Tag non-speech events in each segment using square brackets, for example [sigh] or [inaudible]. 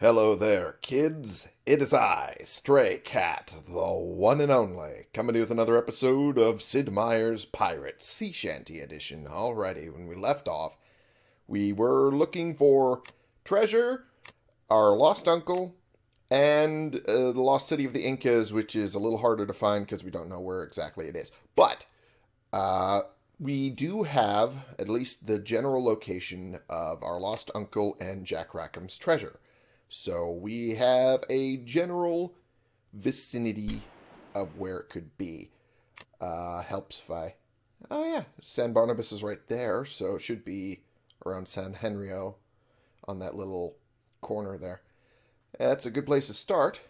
Hello there, kids. It is I, Stray Cat, the one and only, coming to you with another episode of Sid Meier's Pirates Sea Shanty Edition. Alrighty, when we left off, we were looking for treasure, our lost uncle, and uh, the lost city of the Incas, which is a little harder to find because we don't know where exactly it is. But uh, we do have at least the general location of our lost uncle and Jack Rackham's treasure. So we have a general vicinity of where it could be. Uh, helps if I... Oh yeah, San Barnabas is right there, so it should be around San Henrio on that little corner there. That's a good place to start,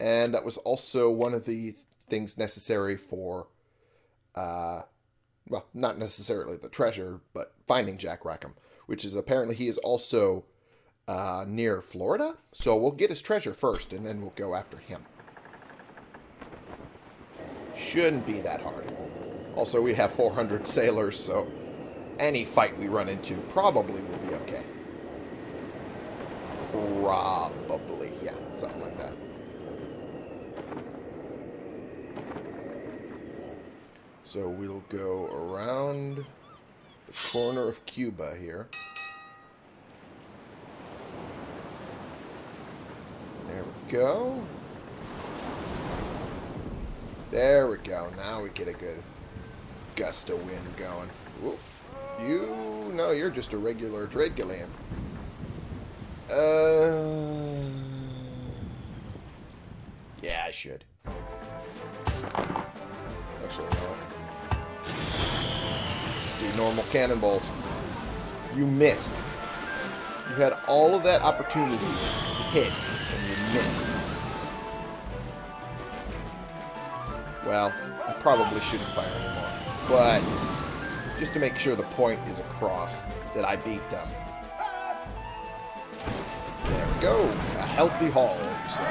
and that was also one of the things necessary for, uh, well, not necessarily the treasure, but finding Jack Rackham, which is apparently he is also uh, near Florida. So we'll get his treasure first, and then we'll go after him. Shouldn't be that hard. Also, we have 400 sailors, so any fight we run into probably will be okay. Probably, yeah, something like that. So we'll go around the corner of Cuba here. There we go. There we go. Now we get a good gust of wind going. Whoop. You, no, you're just a regular Dragullian. Uh, yeah, I should. Actually, no. Let's do normal cannonballs. You missed. You had all of that opportunity to hit, and you missed. Well, I probably shouldn't fire anymore. But, just to make sure the point is across that I beat them. There we go. A healthy haul, say.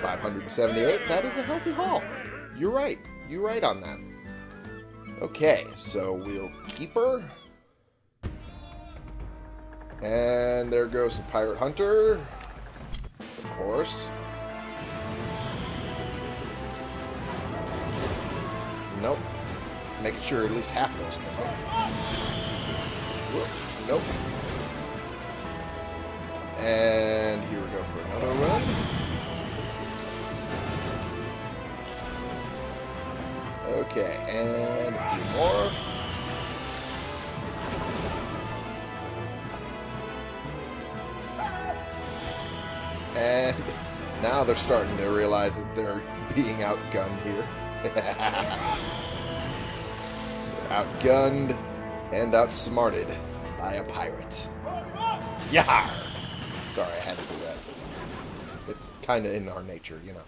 578, that is a healthy haul. You're right. You're right on that. Okay, so we'll keep her. And there goes the Pirate Hunter. Of course. Nope. Making sure at least half of those miss. Nope. And here we go for another run. Okay, and a few more. And now they're starting to realize that they're being outgunned here. [laughs] outgunned and outsmarted by a pirate. Yar! Sorry, I had to do that. It's kind of in our nature, you know.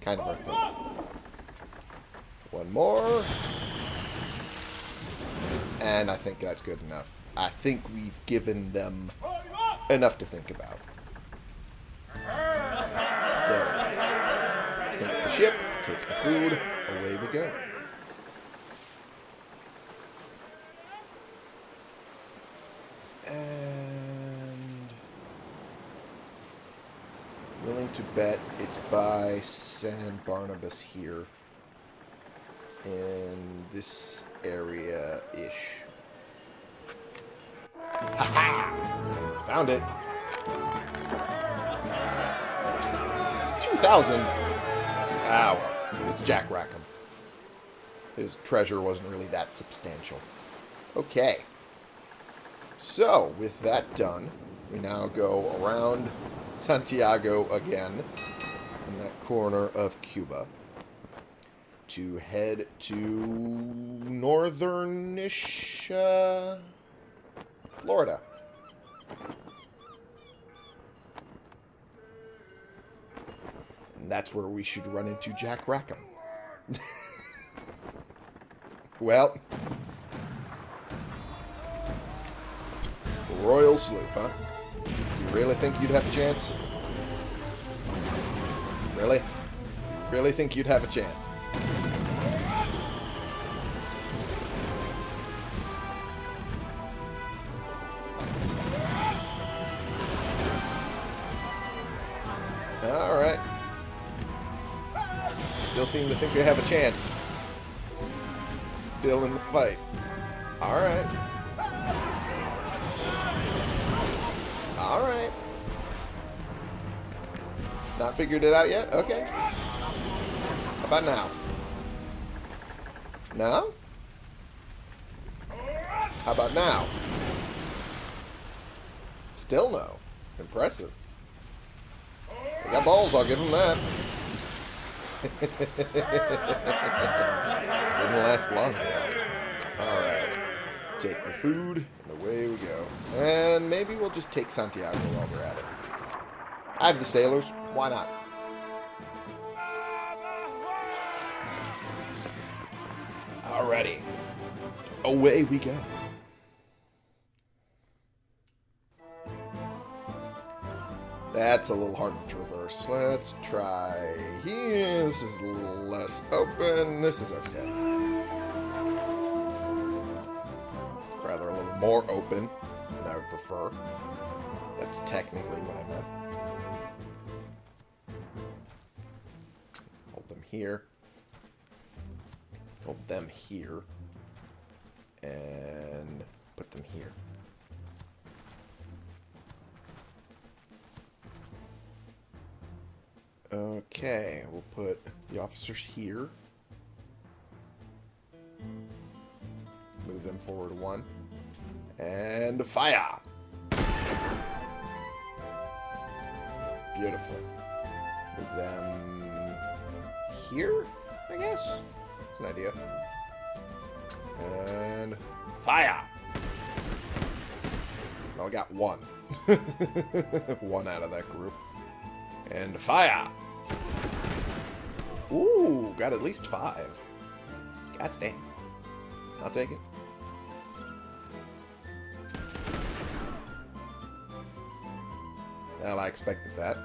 Kind of our thing. One more. And I think that's good enough. I think we've given them enough to think about. Ship, takes the food, away we go. And willing to bet it's by San Barnabas here in this area-ish. Found it. 2,000? Well, it's Jack Rackham. His treasure wasn't really that substantial. Okay. So, with that done, we now go around Santiago again, in that corner of Cuba, to head to northernish uh, Florida. And that's where we should run into Jack Rackham. [laughs] well, Royal Sloop, huh? You really think you'd have a chance? Really? Really think you'd have a chance? Seem to think they have a chance. Still in the fight. Alright. Alright. Not figured it out yet? Okay. How about now? No? How about now? Still no. Impressive. They got balls, I'll give them that. [laughs] Didn't last long. Alright. Take the food, and away we go. And maybe we'll just take Santiago while we're at it. I have the sailors. Why not? Alrighty. Away we go. That's a little hard to Let's try here. This is a little less open. This is okay. Rather a little more open than I would prefer. That's technically what I meant. Hold them here. Hold them here. And put them here. Okay, we'll put the officers here. Move them forward one. And fire! Beautiful. Move them here, I guess? That's an idea. And fire! Well, I got one. [laughs] one out of that group. And fire! Ooh, got at least five. God damn. I'll take it. Well, I expected that.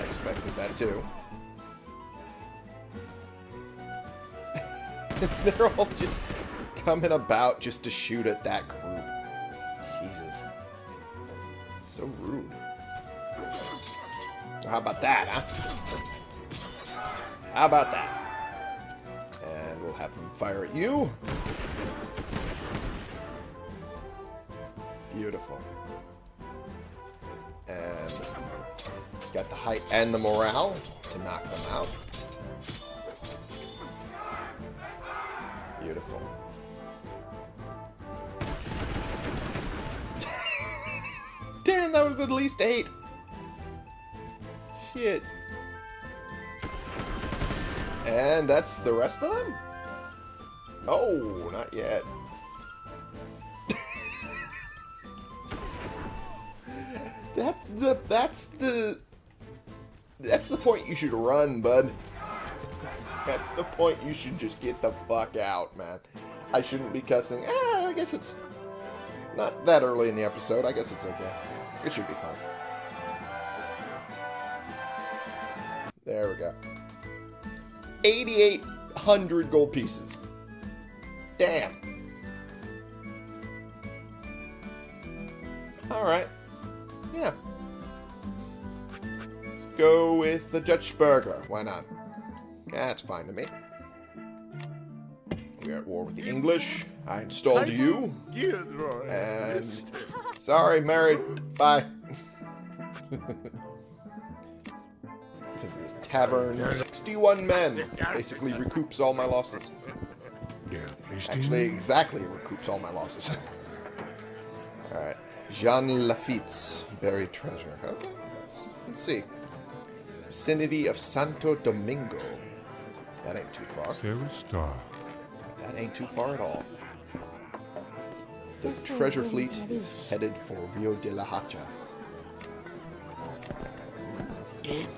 I expected that too. [laughs] They're all just coming about just to shoot at that group. Jesus. So rude. How about that, huh? How about that? And we'll have them fire at you. Beautiful. And got the height and the morale to knock them out. Beautiful. [laughs] Damn, that was at least eight. Shit. And that's the rest of them? Oh, not yet. [laughs] that's the that's the that's the point you should run, bud. That's the point you should just get the fuck out, man. I shouldn't be cussing. Eh, I guess it's not that early in the episode. I guess it's okay. It should be fun. There we go. 8,800 gold pieces. Damn. Alright. Yeah. Let's go with the Dutch burgher. Why not? That's fine to me. We're at war with the English. I installed you. And... Sorry, married. Bye. [laughs] Visit tavern. 61 men. Basically recoups all my losses. Yeah, actually, exactly recoups all my losses. [laughs] Alright. Jean Lafitte's buried treasure. Okay, let's, let's see. Vicinity of Santo Domingo. That ain't too far. Sarah Stark. That ain't too far at all. The treasure fleet is headed for Rio de la Hacha.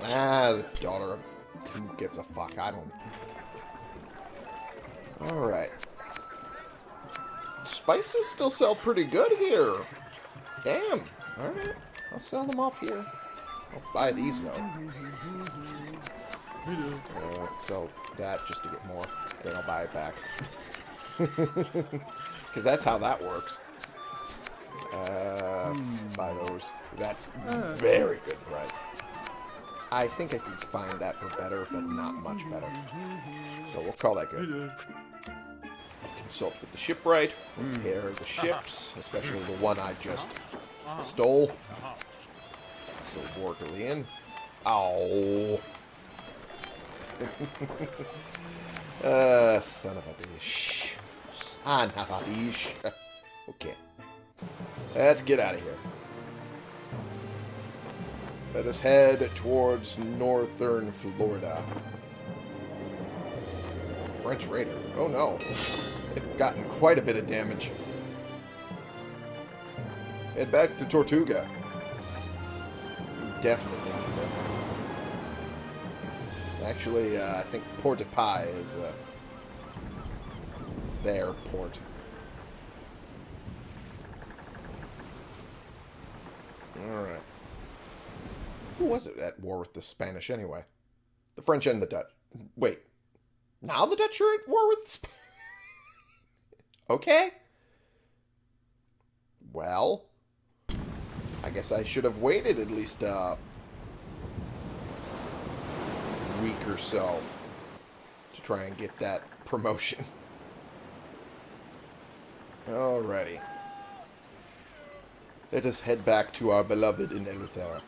Ah, the daughter of... Who gives a fuck? I don't... Alright. Spices still sell pretty good here. Damn. Alright. I'll sell them off here. I'll buy these, though. Uh, sell that just to get more. Then I'll buy it back. [laughs] Because that's how that works. Uh, buy those. That's very good price. I think I can find that for better, but not much better. So we'll call that good. Consult with the shipwright. Repair hmm. the uh-huh. ships, especially the one I just uh-huh. stole. Uh-huh. So Borgalian. Ow. [laughs] uh, son of a bitch. Son of a bitch. [laughs] Okay. Let's get out of here. Let us head towards northern Florida. French raider. Oh no. They've gotten quite a bit of damage. Head back to Tortuga. Definitely. Actually, uh, I think Port de Paix is, uh, is their port. Alright. Who was it at war with the Spanish anyway? The French and the Dutch. Wait. Now the Dutch are at war with the Spanish? [laughs] okay. Well, I guess I should have waited at least a week or so to try and get that promotion. [laughs] Alrighty. Let us head back to our beloved in Eleuthera.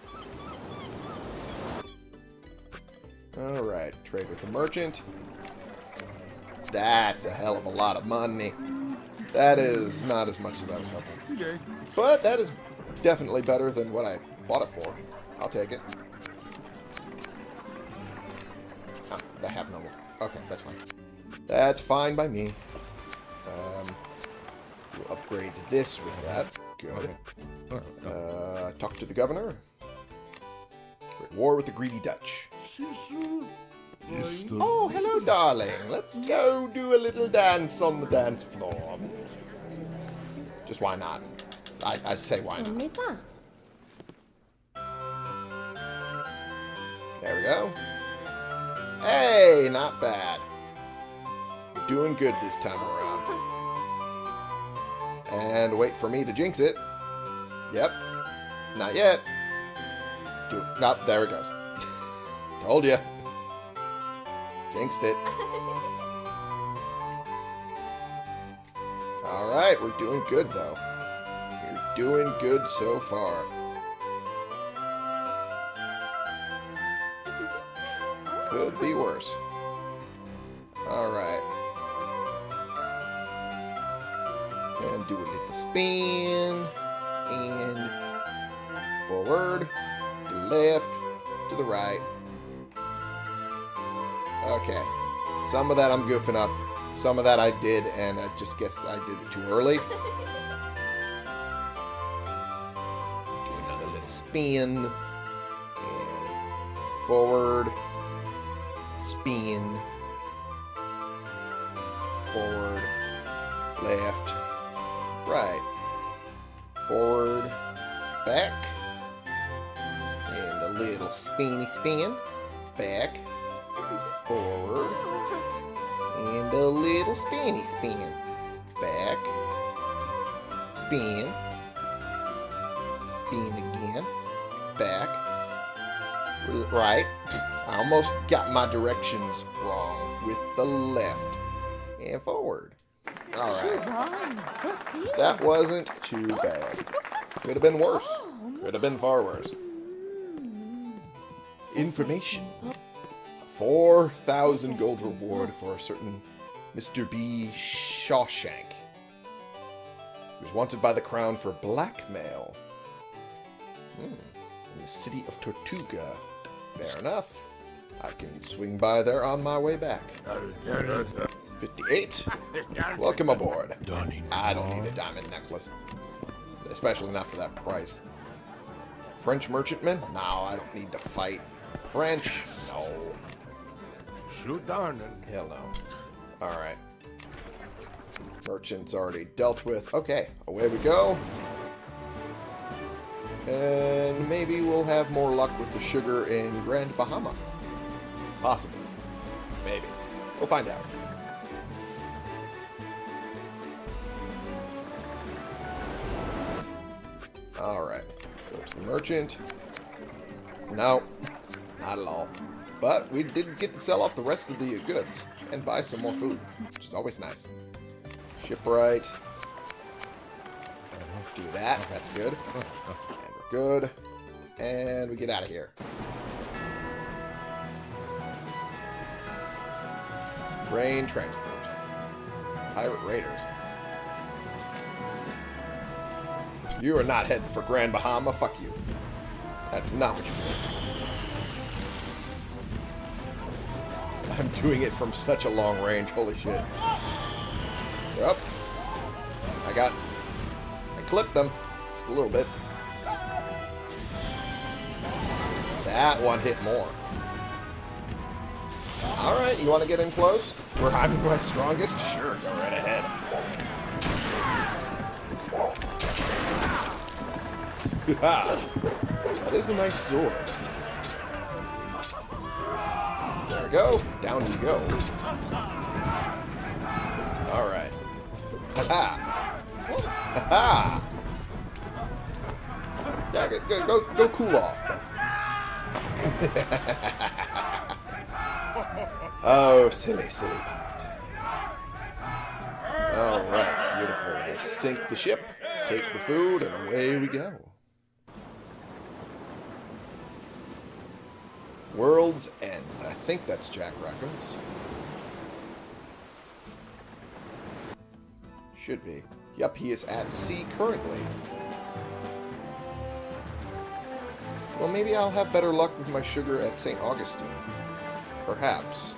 Alright, trade with the merchant. That's a hell of a lot of money. That is not as much as I was hoping. But that is definitely better than what I bought it for. I'll take it. Ah, I have no. Okay, that's fine. That's fine by me. Um, we'll upgrade this with that. Go. Uh, talk to the governor. We're at war with the greedy Dutch. Oh, hello, darling. Let's go do a little dance on the dance floor. Just why not? I, I say why not. There we go. Hey, not bad. You're doing good this time around. And wait for me to jinx it. Yep. Not yet. Do Not there it goes. Told you. Jinxed it. [laughs] Alright, we're doing good, though. You're doing good so far. Could be worse. Alright. And do a little spin. And forward, to the left, to the right. Okay. Some of that I'm goofing up. Some of that I did, and I just guess I did it too early. [laughs] Do another little spin. And forward. Spin. Forward. Left. Right. Forward. Back. And a little spinny spin. Back forward, and a little spinny spin. Back, spin, spin again, back, right. I almost got my directions wrong with the left and forward. Alright. That wasn't too bad. Could have been worse. Could have been far worse. Information. 4,000 gold reward for a certain Mr. B. Shawshank. He was wanted by the crown for blackmail. Hmm. In the city of Tortuga. Fair enough. I can swing by there on my way back. 58. Welcome aboard. I don't need a diamond necklace. Especially not for that price. French merchantman? No, I don't need to fight. French? No. Shoot down Hell no. Alright. Merchant's already dealt with. Okay, away we go. And maybe we'll have more luck with the sugar in Grand Bahama. Possibly. Maybe. We'll find out. Alright. Go to the merchant. No. Not at all. But we did get to sell off the rest of the goods and buy some more food, which is always nice. Shipwright. Do that. That's good. And we're good. And we get out of here. Grain transport. Pirate raiders. You are not heading for Grand Bahama. Fuck you. That is not what you're doing. I'm doing it from such a long range. Holy shit. Yep. I got... I clipped them. Just a little bit. That one hit more. Alright, you want to get in close? Where I'm my strongest? Sure, go right ahead. [laughs] that is a nice sword. There we go. Down you go. Alright. Ha-ha! Ha-ha! Yeah, go, go, go, cool off, [laughs] oh, silly, silly part. Alright, beautiful. We'll sink the ship, take the food, and away we go. World's End. I think that's Jack Rackham's. Should be. Yup, he is at sea currently. Well, maybe I'll have better luck with my sugar at St. Augustine. Perhaps.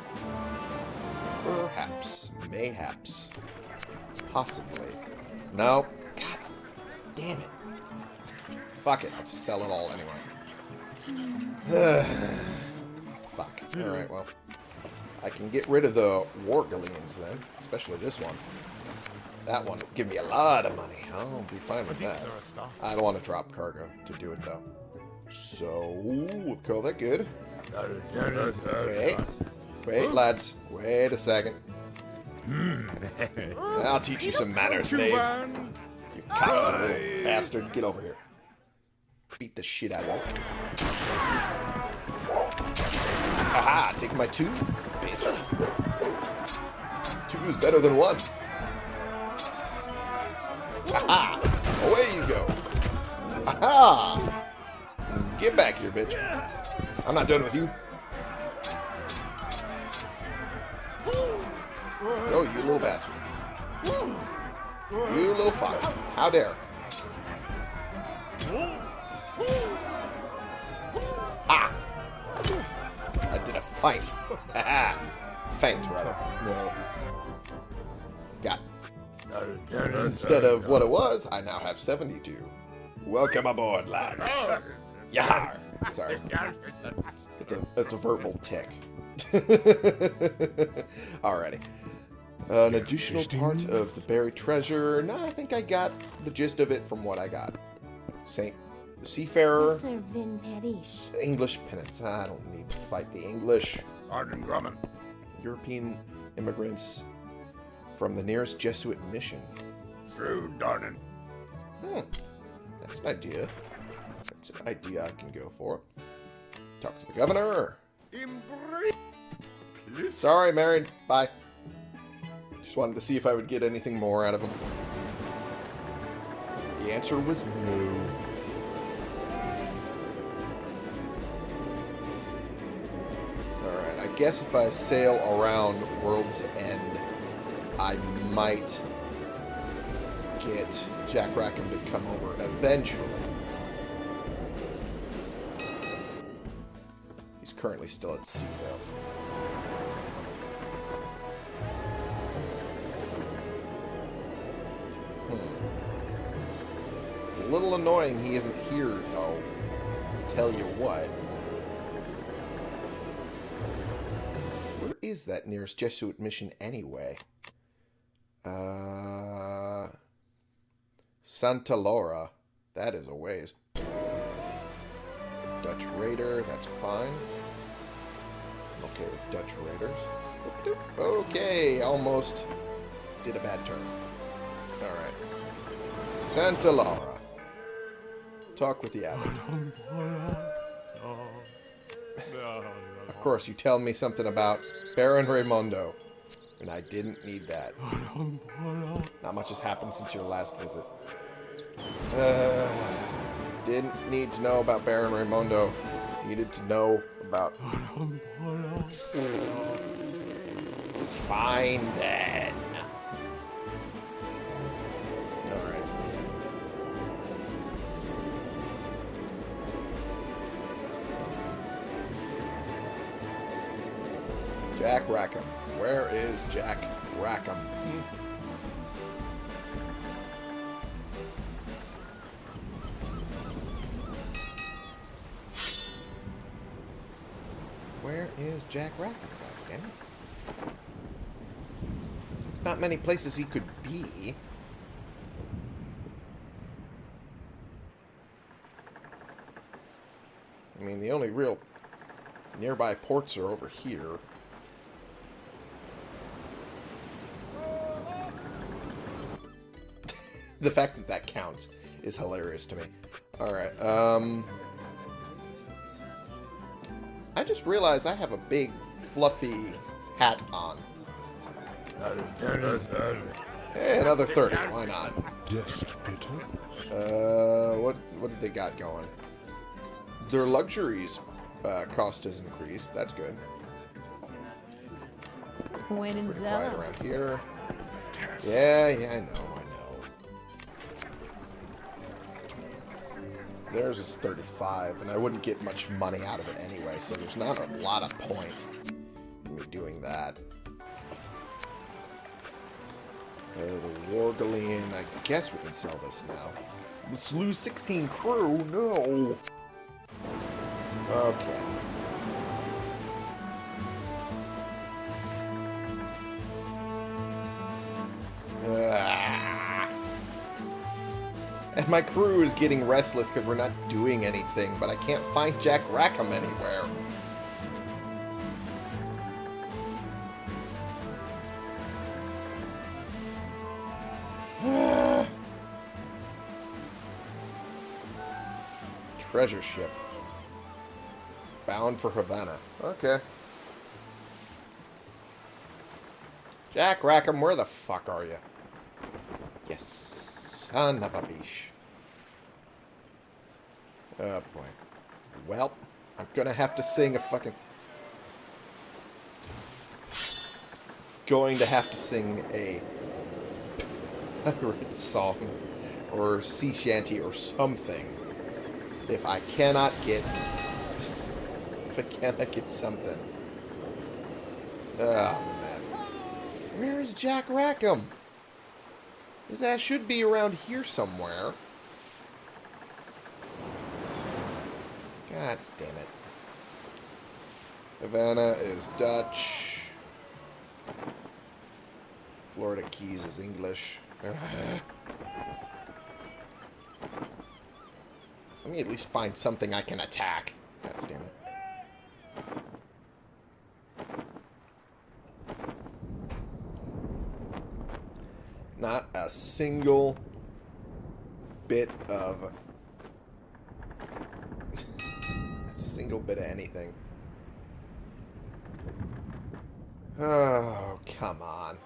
Perhaps. Mayhaps. Possibly. No. God damn it. Fuck it. I'll just sell it all anyway. [sighs] [sighs] Fuck. Alright, well. I can get rid of the war galleons then. Especially this one. That one will give me a lot of money. I'll be fine with that. I don't want to drop cargo to do it though. So, we'll call that good. Wait. Wait, lads. Wait a second. I'll teach you some manners, Dave. You cocky little bastard. Get over here. Beat the shit out of you. Haha, take my two, bitch. Two is better than one. Haha! Away you go. Haha! Get back here, bitch. I'm not done with you. Oh, you little bastard. You little fuck. How dare. Ah! A feint. feint, rather. No. Got. Instead of what it was, I now have 72. Welcome aboard, lads. [laughs] Yar! Sorry. It's a, it's a verbal tick. [laughs] Alrighty. Uh, an additional part of the buried treasure. No, I think I got the gist of it from what I got. Saint Seafarer. English penance. I don't need to fight the English. Arden Grumman. European immigrants from the nearest Jesuit mission. True, Darnan. Hmm. That's an idea. That's an idea I can go for. Talk to the governor. Sorry, married. Bye. Just wanted to see if I would get anything more out of him. The answer was no. Guess if I sail around World's End, I might get Jack Rackham to come over eventually. He's currently still at sea, though. Hmm. It's a little annoying he isn't here, though. Tell you what. Is that nearest Jesuit mission anyway? Uh, Santa Laura. That is a ways. It's a Dutch raider. That's fine. I'm okay with Dutch raiders. Okay, almost did a bad turn. Alright. Santa Laura. Talk with the abbot. [laughs] course, you tell me something about Baron Raymondo. And I didn't need that. Not much has happened since your last visit. Uh, didn't need to know about Baron Raymondo. Needed to know about... Fine then. Jack Rackham. Where is Jack Rackham? Where is Jack Rackham, goddammit? There's not many places he could be. I mean, the only real nearby ports are over here. The fact that that counts is hilarious to me. Alright, um... I just realized I have a big, fluffy hat on. Hey, another 30. Why not? Just bitter. Uh, what what did they got going? Their luxuries uh, cost has increased. That's good. When in Pretty quiet around here. Yeah, yeah, I know. Theirs is 35, and I wouldn't get much money out of it anyway, so there's not a lot of point in me doing that. Uh, the war galleon, I guess we can sell this now. Let's lose 16 crew, no! Okay. Ah. And my crew is getting restless because we're not doing anything, but I can't find Jack Rackham anywhere. [sighs] Treasure ship. Bound for Havana. Okay. Jack Rackham, where the fuck are you? Yes, son of a. Oh boy. Well, I'm gonna have to sing a fucking... Going to have to sing a pirate song or sea shanty or something if I cannot get if I cannot get something. Oh man. Where is Jack Rackham? His ass should be around here somewhere. God damn it. Havana is Dutch. Florida Keys is English. [laughs] Let me at least find something I can attack. God damn it. Not a single bit of... a [laughs] single bit of anything. Oh, come on.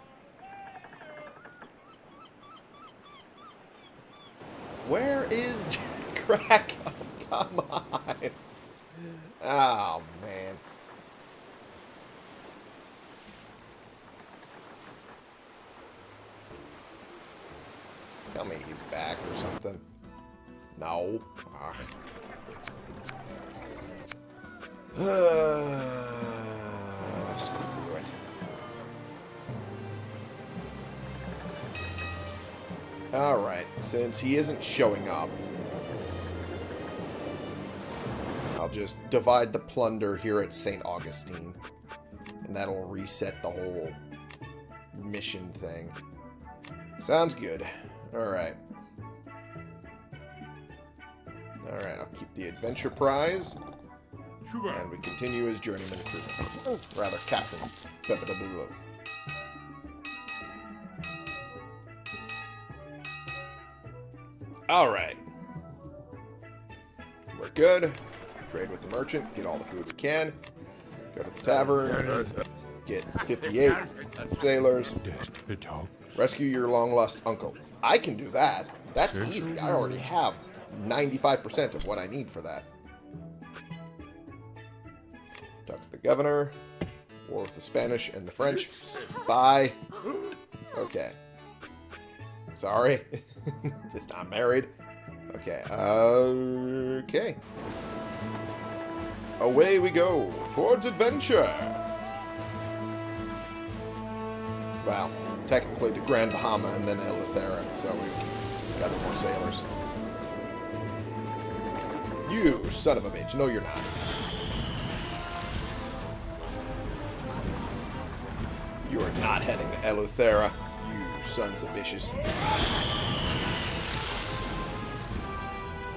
Where is [laughs] Jack Rackham? Come on. Oh, man. Tell me he's back or something. No. Ah. [sighs] Screw it. Alright, since he isn't showing up, I'll just divide the plunder here at St. Augustine. And that'll reset the whole mission thing. Sounds good. Alright. Alright, I'll keep the adventure prize. And we continue as journeyman crewman. Oh, rather, captain. Alright. We're good. Trade with the merchant. Get all the food we can. Go to the tavern. Get 58 sailors. Rescue your long lost uncle. I can do that. That's easy. I already have 95% of what I need for that. Talk to the governor. War with the Spanish and the French. Bye. Okay. Sorry. [laughs] Just not married. Okay. Okay. Away we go. Towards adventure. Well, technically to Grand Bahama and then Eleuthera, so we gather more sailors. You son of a bitch. No, you're not. You are not heading to Eleuthera, you sons of bitches.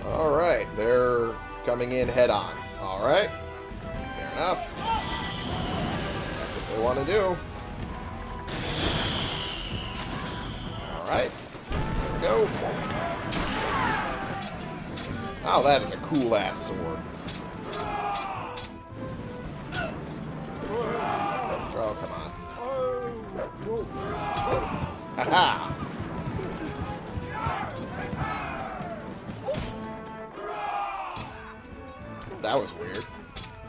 Alright, they're coming in head on. Alright. Fair enough. That's what they want to do. Alright. Go. Oh, that is a cool ass sword. Oh, come on. Haha! That was weird.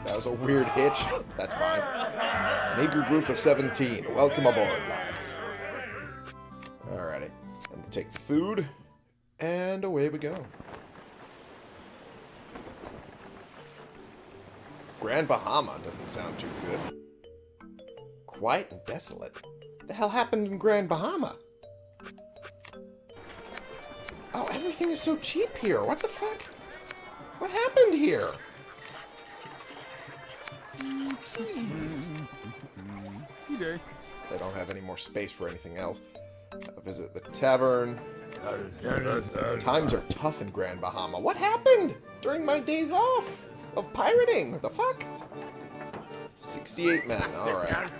That was a weird hitch. That's fine. An eager group of 17. Welcome aboard, food, and away we go. Grand Bahama doesn't sound too good. Quiet and desolate. The hell happened in Grand Bahama? Oh, everything is so cheap here. What the fuck? What happened here? Jeez. They don't have any more space for anything else. Uh, visit the tavern. Times are tough in Grand Bahama. What happened during my days off of pirating? What the fuck? 68 men. Alright.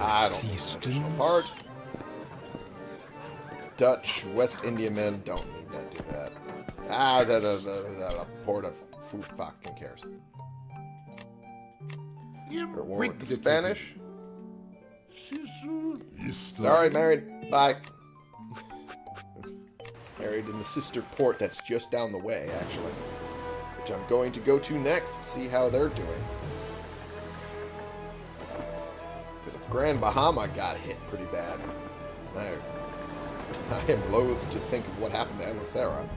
I don't need an additional part. Dutch, West Indiamen don't need to do that. Ah, the, the, the, the port of who fucking cares. For war with the Spanish. Sorry, married. Bye. Married in the sister port that's just down the way, actually. Which I'm going to go to next, to see how they're doing. Because if Grand Bahama got hit pretty bad, I, I am loath to think of what happened to Eleuthera.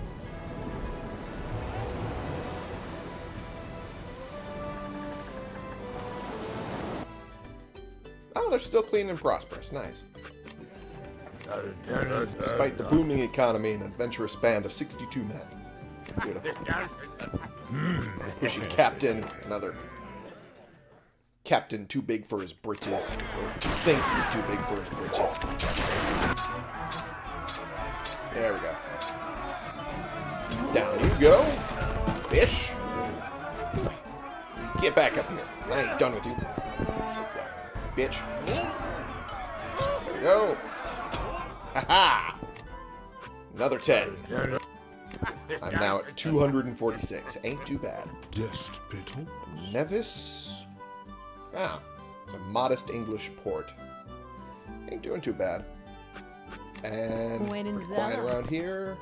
Oh, they're still clean and prosperous. Nice. Despite the booming economy and adventurous band of 62 men. Beautiful. Pushy captain, another captain too big for his britches. Or thinks he's too big for his britches. There we go. Down you go. Fish. Get back up here. I ain't done with you. Bitch. There we go. Ha-ha! Another 10. I'm now at 246. Ain't too bad. Nevis? Ah, it's a modest English port. Ain't doing too bad. And When in quiet around here.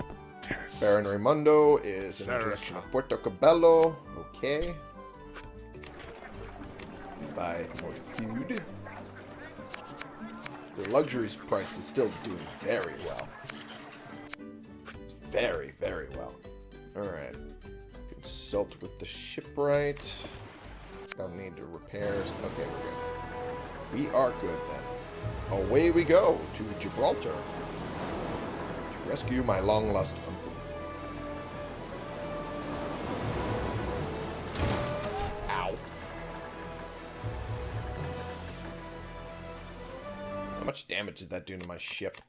Baron Raymondo is in the direction of Puerto Cabello. Okay. Buy more food. The luxuries price is still doing very well. Very, very well. Alright. Consult with the shipwright. Don't need to repairs. Okay, we're good. We are good then. Away we go to Gibraltar. To rescue my long lost uncle. Much damage did that do to my ship?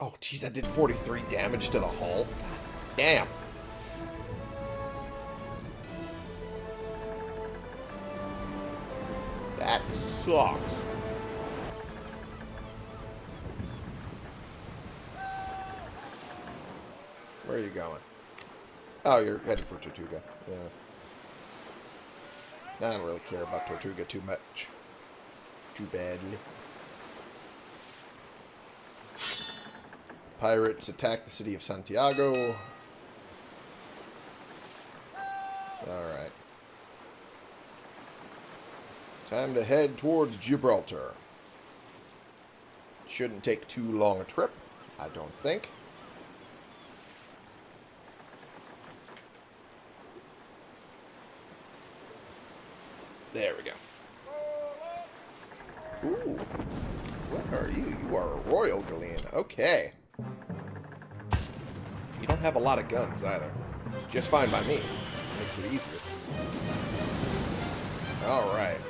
Oh, jeez, that did 43 damage to the hull? Damn. That sucks. Where are you going? Oh, you're headed for Tortuga. Yeah. I don't really care about Tortuga too much. Too badly. Pirates attack the city of Santiago. Alright. Time to head towards Gibraltar. Shouldn't take too long a trip, I don't think. There we go. Ooh. What are you? You are a Royal Galleon. Okay. You don't have a lot of guns either. Just fine by me. Makes it easier. Alright.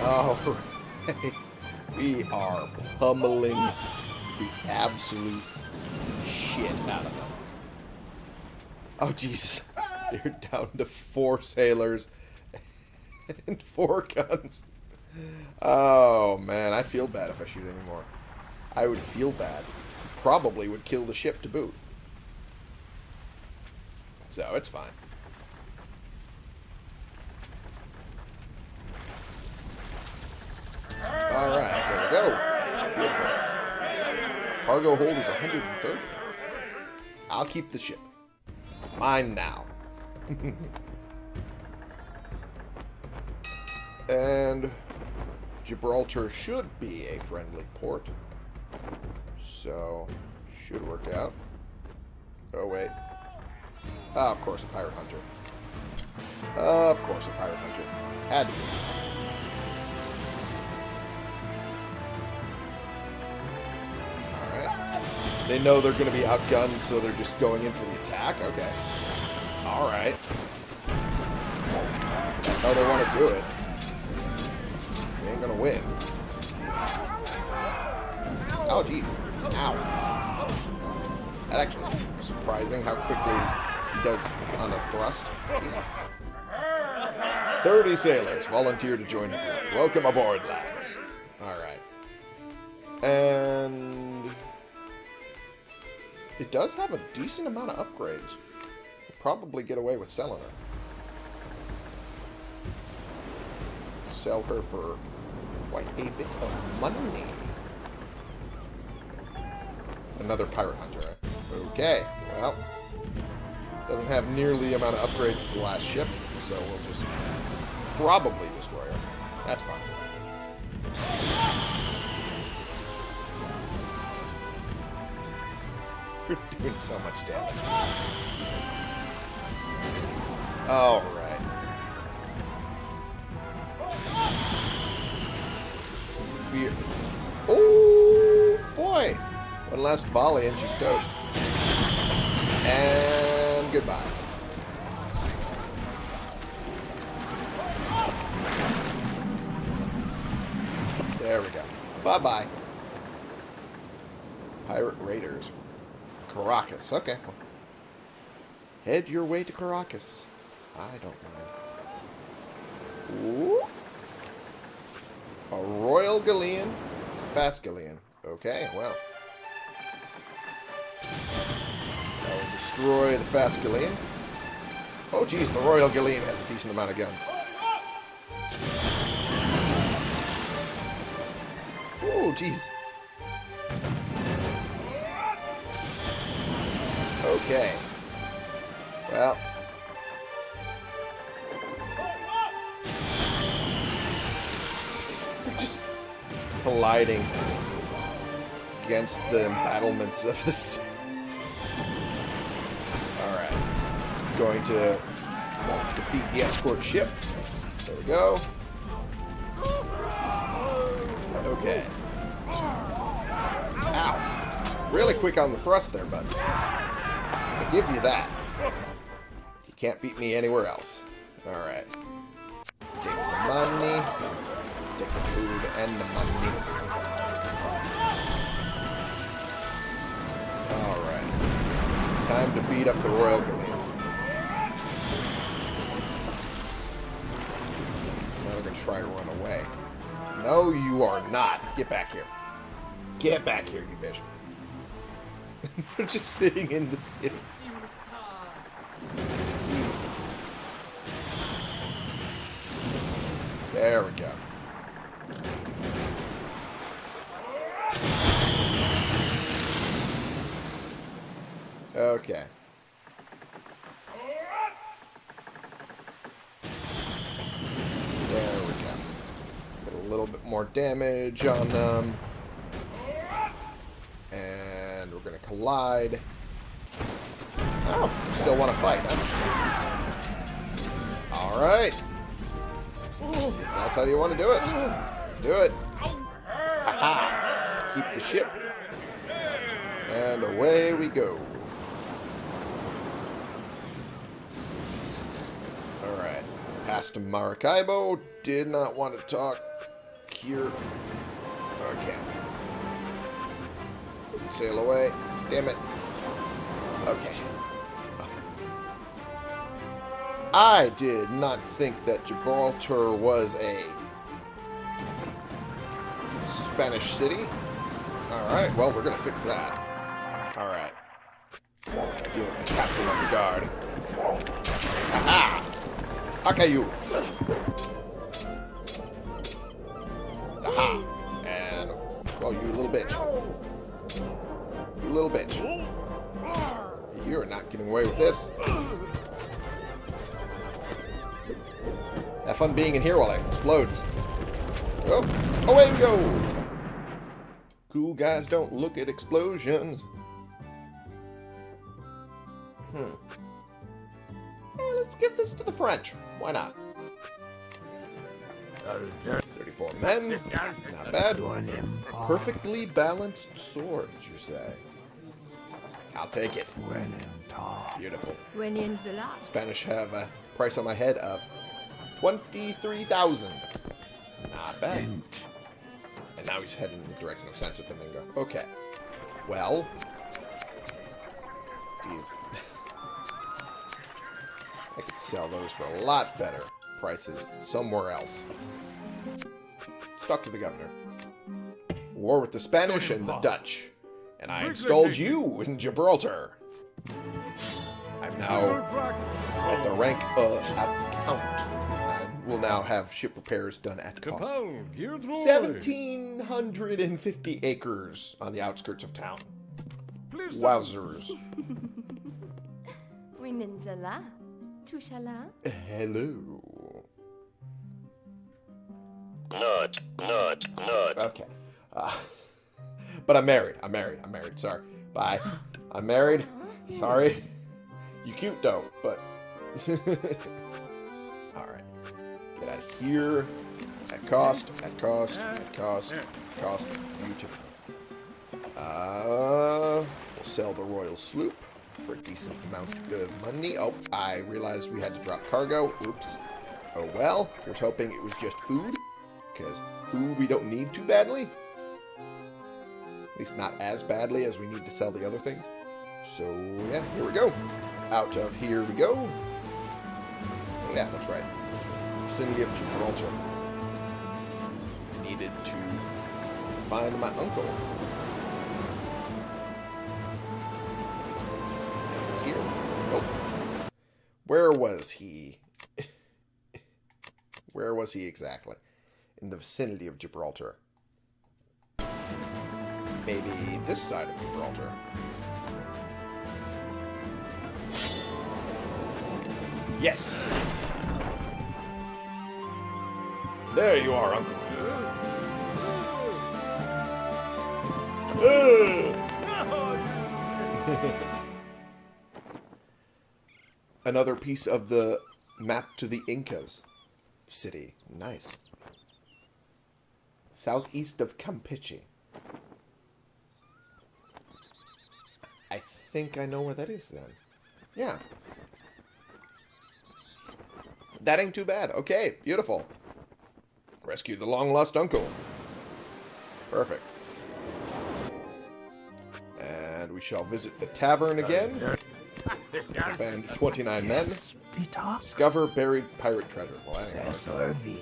Alright. [laughs] We are pummeling the absolute shit out of them. Oh, Jesus. You're down to four sailors [laughs] and four guns. Oh, man. I feel bad if I shoot anymore. I would feel bad. Probably would kill the ship to boot. So, it's fine. Alright, there we go. Beautiful. Cargo hold is 130. I'll keep the ship. It's mine now. [laughs] and Gibraltar should be a friendly port. So, should work out. Oh, wait. Ah, of course, a pirate hunter. Uh, of course, a pirate hunter. Had to be. Alright. They know they're going to be outgunned, so they're just going in for the attack? Okay. Alright. That's how they want to do it. They ain't to win. Oh, jeez. Ow. That actually is surprising how quickly he does on a thrust. Jesus. 30 sailors volunteer to join the group. Welcome aboard, lads. Alright. And... It does have a decent amount of upgrades. Probably get away with selling her. Sell her for quite a bit of money. Another pirate hunter, right? Okay, well. Doesn't have nearly the amount of upgrades as the last ship, so we'll just probably destroy her. That's fine. [laughs] You're doing so much damage. Alright. We... Oh, boy! One last volley and she's toast. And goodbye. There we go. Bye-bye. Pirate Raiders. Caracas. Okay. Head your way to Caracas. I don't mind. Ooh. A Royal Galleon. A fast Galleon. Okay, well. That will destroy the fast Galleon. Oh, geez, the Royal Galleon has a decent amount of guns. Oh, jeez. Okay. Well. Colliding against the embattlements of the city. Alright. Going to defeat the escort ship. There we go. Okay. Ow. Really quick on the thrust there, bud. I'll give you that. You can't beat me anywhere else. Alright. Take the money the food and the money. Alright. Time to beat up the Royal Galleon. Now they're going to try to run away. No, you are not. Get back here. Get back here, you bitch. [laughs] they're just sitting in the city. There we go. Okay. There we go. Get a little bit more damage on them. And we're going to collide. Oh, still want to fight, huh? Alright. If that's how you want to do it, let's do it. Haha. Keep the ship. And away we go. Alright. Past Maracaibo. Did not want to talk here. Okay. Sail away. Damn it. Okay. I did not think that Gibraltar was a Spanish city. Alright, well, we're going to fix that. Alright. Deal with the captain of the guard. Aha! Akayu! Aha! And, well, you little bitch. You little bitch. You're not getting away with this. Have fun being in here while it explodes. Oh, away we go! Cool guys don't look at explosions. Hmm. Let's give this to the French. Why not? 34 men. Not bad. Perfectly balanced swords, you say? I'll take it. Beautiful. When in the last. Spanish have a price on my head of 23,000. Not bad. And now he's heading in the direction of Santo Domingo. Okay. Well. Jeez. I could sell those for a lot better prices somewhere else. Stuck to the governor. War with the Spanish and the Dutch. And I installed you in Gibraltar. I'm now at the rank of at count. And will now have ship repairs done at cost. 1,750 acres on the outskirts of town. Wowzers. [laughs] Women. Tushala. Hello. Nut, nut, nut. Okay. Uh, [laughs] but I'm married. I'm married. I'm married. Sorry. Bye. [gasps] I'm married. Sorry. You cute though, but. [laughs] Alright. Get out of here. At cost. At cost. At cost. At cost. Beautiful. Uh, we'll sell the Royal Sloop for a decent amount of money. Oh, I realized we had to drop cargo. Oops. Oh well. Here's hoping it was just food. Because food we don't need too badly. At least not as badly as we need to sell the other things. So, yeah, here we go. Out of here we go. Oh, yeah, that's right. Vicinity of Gibraltar. Needed to find my uncle. Where was he? Where was he exactly? In the vicinity of Gibraltar. Maybe this side of Gibraltar. Yes! There you are, Uncle. [laughs] [laughs] Another piece of the map to the Incas city. Nice. Southeast of Campeche. I think I know where that is then. Yeah. That ain't too bad. Okay, beautiful. Rescue the long-lost uncle. Perfect. And we shall visit the tavern again. Band of 29 men. Discover buried pirate treasure. Well, that ain't.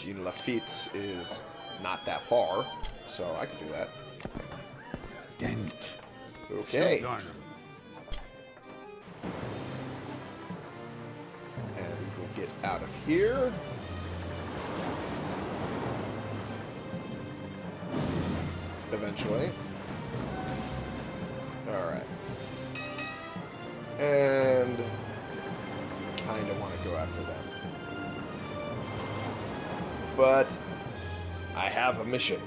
Jean Lafitte's is not that far, so I can do that. Dent. Okay. And we will get out of here. Eventually. Alright. And kind of want to go after them. But I have a mission.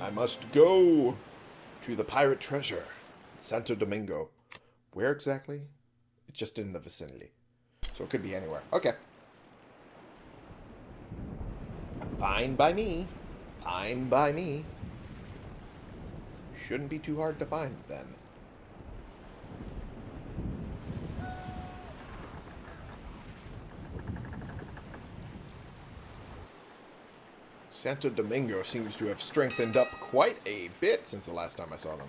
I must go to the pirate treasure, in Santo Domingo. Where exactly? It's just in the vicinity. So it could be anywhere. Okay. Fine by me. Fine by me. Shouldn't be too hard to find then. Santo Domingo seems to have strengthened up quite a bit since the last time I saw them.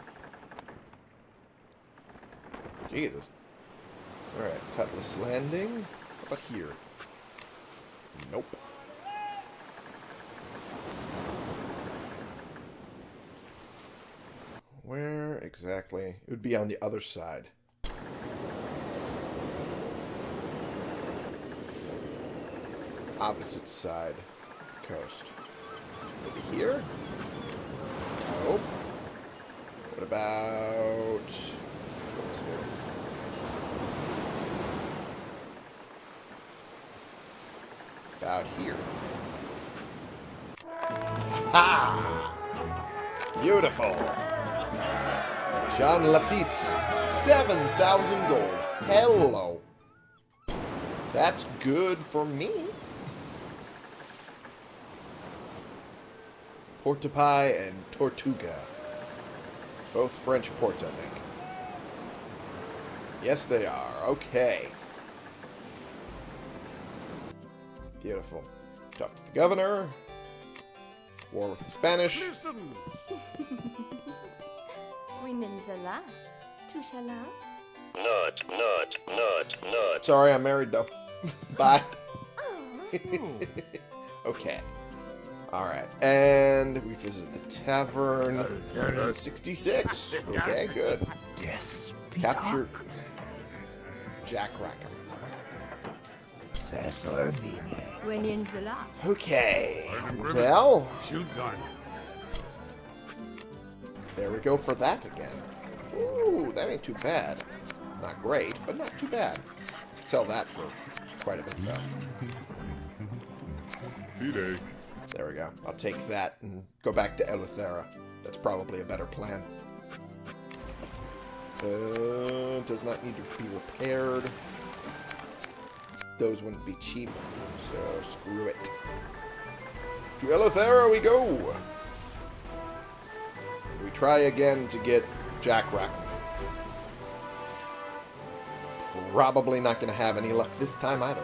Jesus. Alright, Cutlass Landing. How about here? Nope. Where exactly? It would be on the other side. Opposite side of the coast. Maybe here? Nope. What about... What's here? About here. Ha! Beautiful. John Lafitte's 7,000 gold. Hello. That's good for me. Port de Paix and Tortuga. Both French ports, I think. Yes, they are. Okay. Beautiful. Talk to the governor. War with the Spanish. [laughs] Winninzala. Tushala. Not, not, not, not. Sorry, I'm married, though. [laughs] Bye. Oh. [laughs] Okay. Alright. And we visit the tavern. 66. Okay, good. Yes. Capture Jack Rackham. Winninzala. Okay. Well, Shoot gun. there we go for that again. Ooh, that ain't too bad. Not great, but not too bad. Sell that for quite a bit, though. D-Day. There we go. I'll take that and go back to Eleuthera. That's probably a better plan. Uh, does not need to be repaired. Those wouldn't be cheap, so screw it. To Eleuthera we go! We try again to get Jack. Probably not going to have any luck this time either.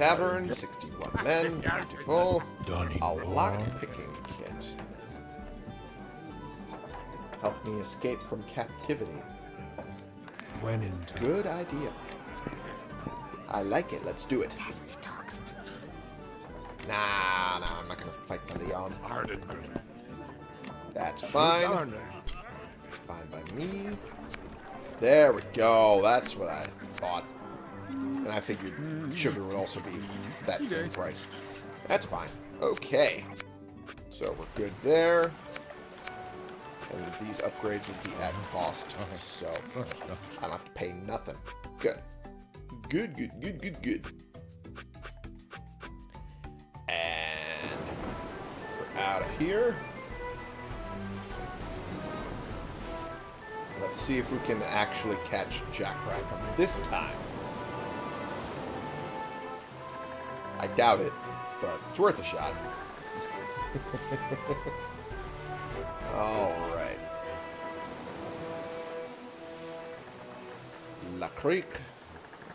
Tavern. 61 men. Beautiful. A lock-picking kit. Help me escape from captivity. When in. Good idea. I like it. Let's do it. Nah, nah, I'm not gonna fight the Leon. That's fine. Fine by me. There we go. That's what I thought. And I figured sugar would also be that same price. That's fine. Okay. So we're good there. And these upgrades would be at cost. So I don't have to pay nothing. Good. Good, good, good, good, good. And we're out of here. Let's see if we can actually catch Jack Rackham this time. I doubt it, but it's worth a shot. [laughs] Alright. La Creek.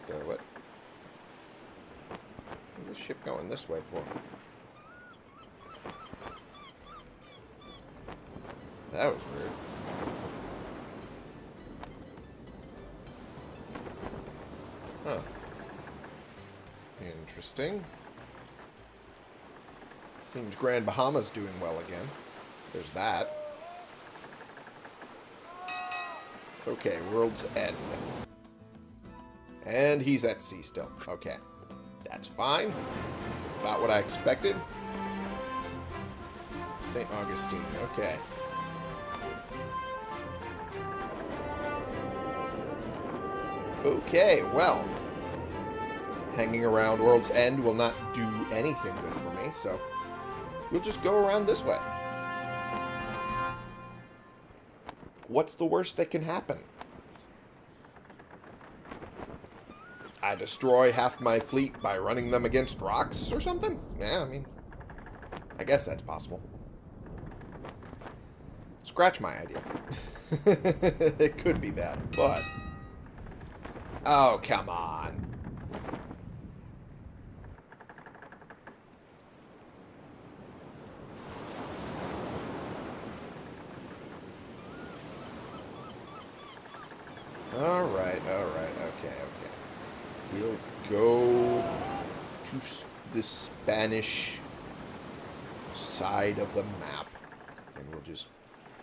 There, what? Where's this ship going this way for? That was weird. Huh. Interesting. Grand Bahama's doing well again. There's that. Okay, World's End. And he's at sea still. Okay. That's fine. That's about what I expected. St. Augustine. Okay. Okay, well. Hanging around World's End will not do anything good for me, so we'll just go around this way. What's the worst that can happen? I destroy half my fleet by running them against rocks or something? Yeah, I mean, I guess that's possible. Scratch my idea. [laughs] it could be bad, but... Oh, come on. Alright, alright, okay, okay. We'll go to the Spanish side of the map. And we'll just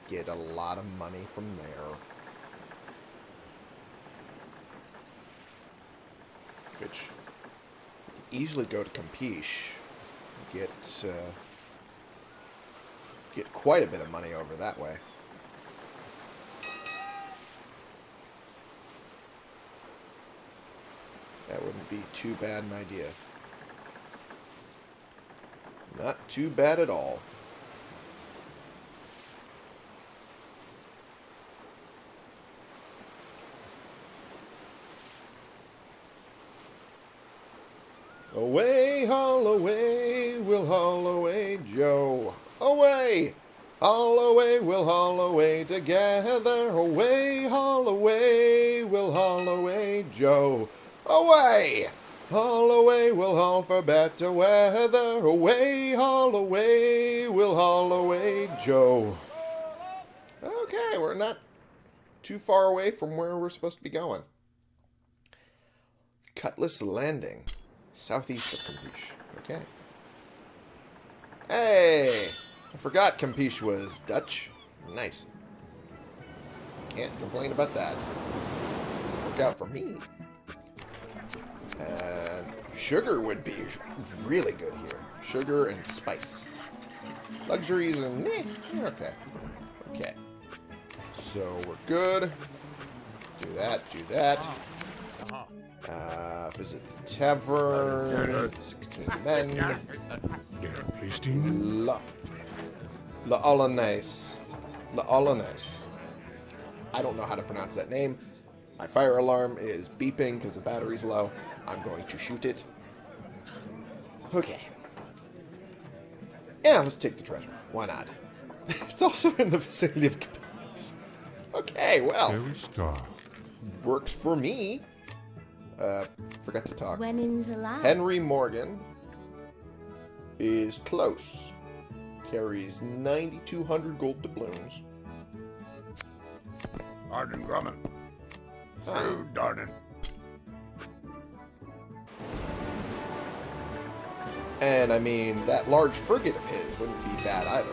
get a lot of money from there. Which easily go to Campeche. Get uh, get quite a bit of money over that way. That wouldn't be too bad an idea. Not too bad at all. Away, haul away, we'll haul away, Joe. Away, haul away, we'll haul away together. Away, haul away, we'll haul away, Joe. Away, haul away, we'll haul for better weather. Away, haul away, we'll haul away, Joe. Okay, we're not too far away from where we're supposed to be going. Cutlass Landing, southeast of Campeche. Okay. Hey! I forgot Campeche was Dutch. Nice. Can't complain about that. Look out for me. And sugar would be really good here. Sugar and spice. Luxuries and eh, you're okay. Okay. So we're good. Do that, do that. Uh, visit the tavern. 16 men. La. La Hollandaise. La Hollandaise. I don't know how to pronounce that name. My fire alarm is beeping because the battery's low. I'm going to shoot it. Okay. Yeah, let's take the treasure. Why not? [laughs] it's also in the vicinity of... Okay, well, Very star. works for me. Uh, forgot to talk. When in the land. Henry Morgan is close. Carries 9,200 gold doubloons. Arden Grumman. Huh. Oh, Darden. And I mean, that large frigate of his wouldn't be bad either.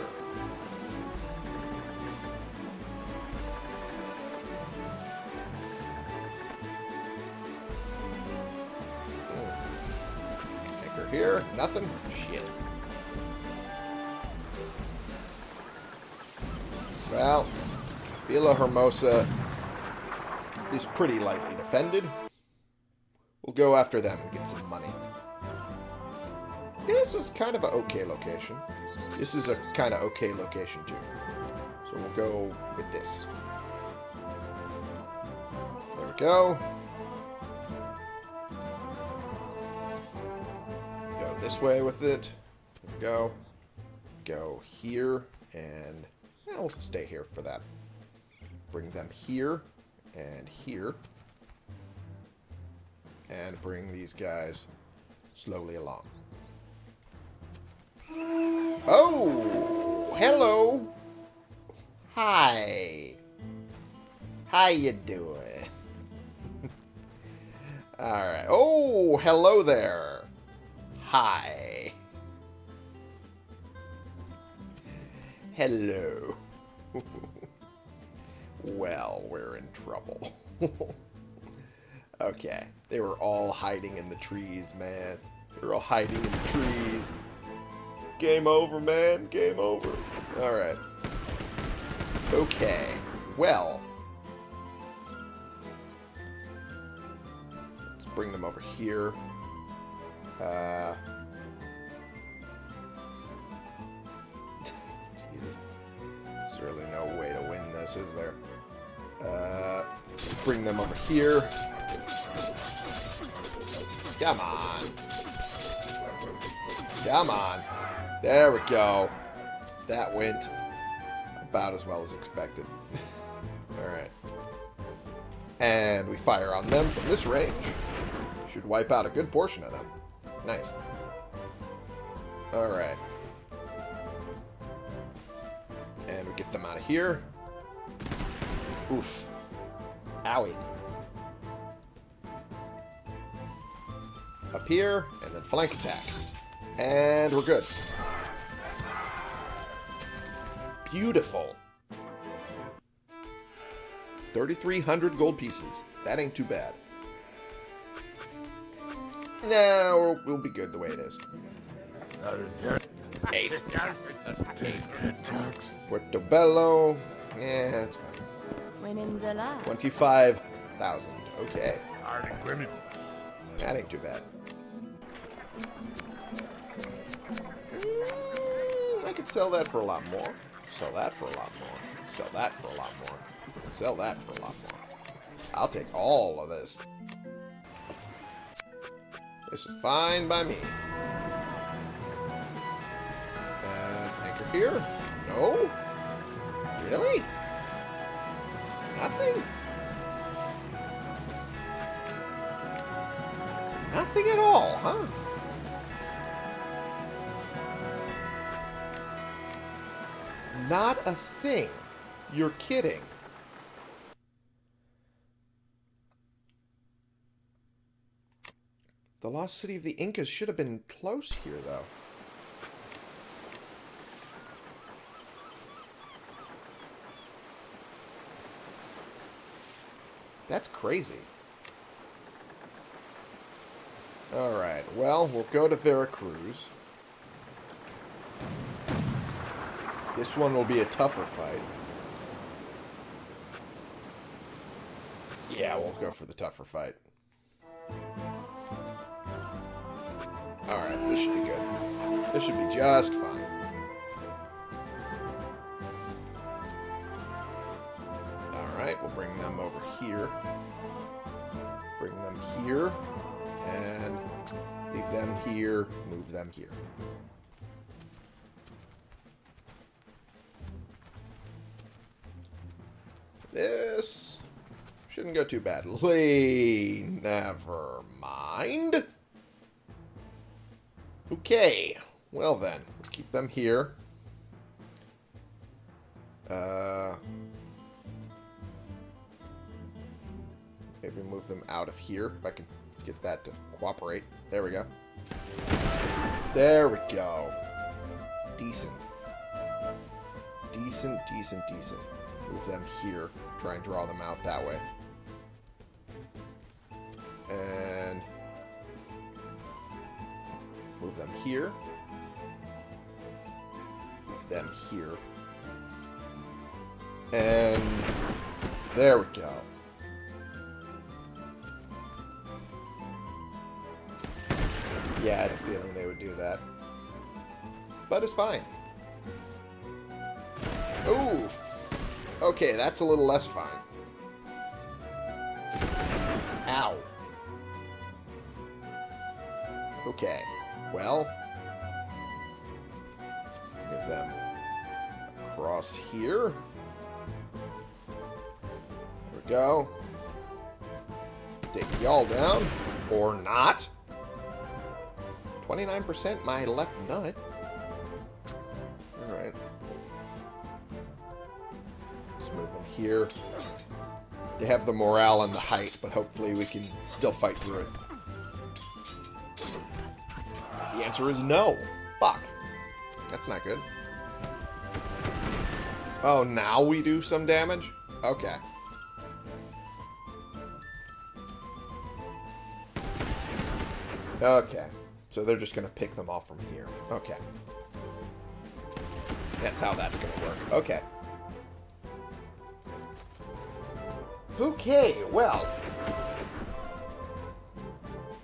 Hmm. Anchor here, nothing. Shit. Well, Villa Hermosa is pretty lightly defended. We'll go after them and get some money. This is kind of an okay location. This is a kind of okay location too. So we'll go with this. There we go. Go this way with it. There we go. Go here and we'll stay here for that. Bring them here and here. And bring these guys slowly along. Oh, hello. Hi. How you doing? [laughs] Alright. Oh, hello there. Hi. Hello. [laughs] well, we're in trouble. [laughs] okay. They were all hiding in the trees, man. They were all hiding in the trees. Game over, man. Game over. Alright. Okay. Well. Let's bring them over here. Uh... [laughs] Jesus. There's really no way to win this, is there? Uh, bring them over here. Come on. Come on. There we go. That went about as well as expected. [laughs] Alright. And we fire on them from this range. Should wipe out a good portion of them. Nice. Alright. And we get them out of here. Oof. Owie. Up here, and then flank attack. And we're good. Beautiful. 3,300 gold pieces. That ain't too bad. No, we'll, we'll be good the way it is. Eight. Portobello. Yeah, it's fine. When in the lab. 25,000. Okay. That ain't too bad. Mm, I could sell that for a lot more. Sell that for a lot more. Sell that for a lot more. Sell that for a lot more. I'll take all of this. This is fine by me. Uh, anchor here? No? Really? Nothing? Nothing at all, huh? Not a thing. You're kidding. The lost city of the Incas should have been close here, though. That's crazy. Alright, well, we'll go to Veracruz. This one will be a tougher fight. Yeah, we'll go for the tougher fight. Alright, this should be good. This should be just fine. Alright, we'll bring them over here. Bring them here. And leave them here. Move them here. Shouldn't go too badly. [laughs] Never mind. Okay. Well then, let's keep them here. Uh, maybe move them out of here if I can get that to cooperate. There we go. There we go. Decent. Decent, decent, decent. Move them here. Try and draw them out that way. And move them here. Move them here. And there we go. Yeah, I had a feeling they would do that. But it's fine. Ooh. Okay, that's a little less fine. Ow. Okay. Well. Move them across here. There we go. Take y'all down. Or not. 29% my left nut. Alright. Let's move them here. They have the morale and the height, but hopefully we can still fight through it. Answer is no. Fuck. That's not good. Oh, now we do some damage? Okay. Okay. So they're just going to pick them off from here. Okay. That's how that's going to work. Okay. Okay, well.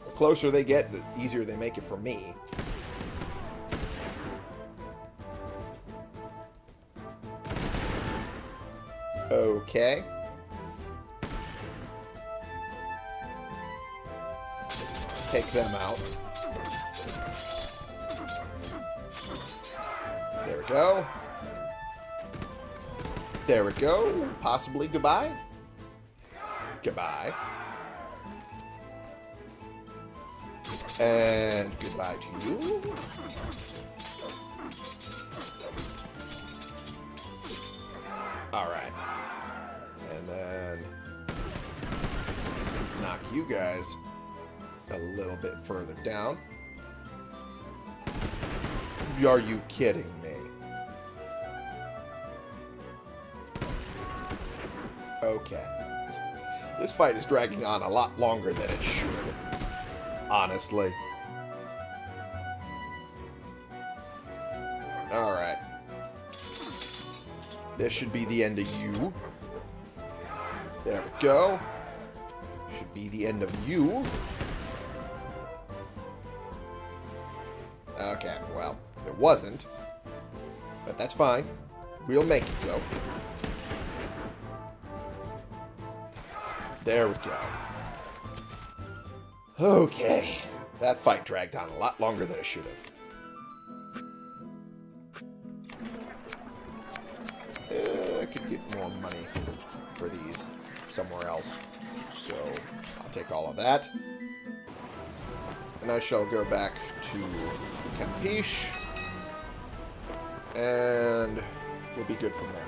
The closer they get, the easier they make it for me. Okay. Take them out. There we go. There we go. Possibly goodbye. Goodbye. And goodbye to you. You guys a little bit further down. Are you kidding me? Okay. This fight is dragging on a lot longer than it should. Honestly. Alright. This should be the end of you. There we go. Be the end of you. Okay, well, it wasn't. But that's fine. We'll make it so. There we go. Okay. That fight dragged on a lot longer than it should have. Uh, I could get more money for these somewhere else. So, take all of that. And I shall go back to Campeche. And we'll be good from there.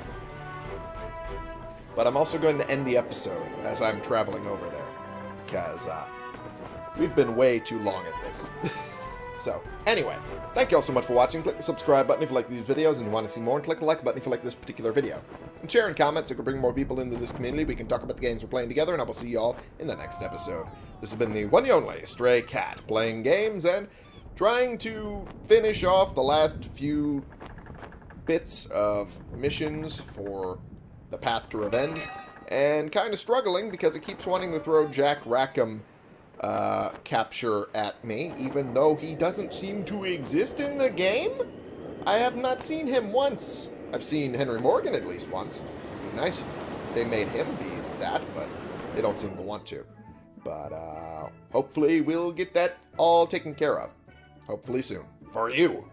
But I'm also going to end the episode as I'm traveling over there. Because uh, we've been way too long at this. [laughs] so, anyway, thank you all so much for watching. Click the subscribe button if you like these videos and you want to see more. And click the like button if you like this particular video. And share and comment so we can bring more people into this community. We can talk about the games we're playing together. And I will see you all in the next episode. This has been the one and only Stray Cat. Playing games and trying to finish off the last few bits of missions for the Path to Revenge, and kind of struggling because it keeps wanting to throw Jack Rackham uh, capture at me, even though he doesn't seem to exist in the game. I have not seen him once. I've seen Henry Morgan at least once. It'd be nice if they made him be that, but they don't seem to want to. But uh, hopefully we'll get that all taken care of. Hopefully soon. For you.